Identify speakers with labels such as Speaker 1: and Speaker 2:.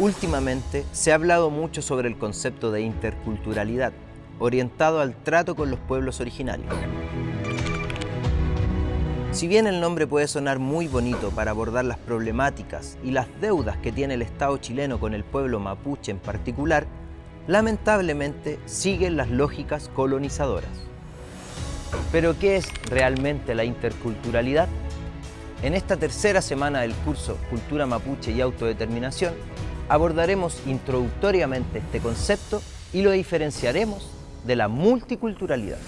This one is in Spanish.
Speaker 1: Últimamente se ha hablado mucho sobre el concepto de interculturalidad, orientado al trato con los pueblos originarios. Si bien el nombre puede sonar muy bonito para abordar las problemáticas y las deudas que tiene el Estado chileno con el pueblo mapuche en particular, lamentablemente siguen las lógicas colonizadoras. Pero ¿qué es realmente la interculturalidad? En esta tercera semana del curso Cultura Mapuche y Autodeterminación abordaremos introductoriamente este concepto y lo diferenciaremos de la multiculturalidad.